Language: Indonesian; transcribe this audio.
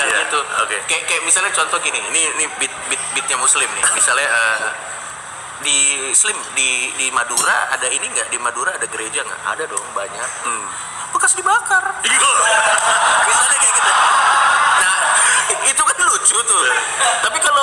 ada yeah. gitu. Okay. Kayak kayak misalnya contoh gini, ini ini beat beat beatnya muslim nih. Misalnya uh, di Slim di di Madura ada ini nggak di Madura ada gereja nggak ada dong banyak hmm. bekas dibakar iya. misalnya kayak gitu nah itu kan lucu tuh iya. tapi kalau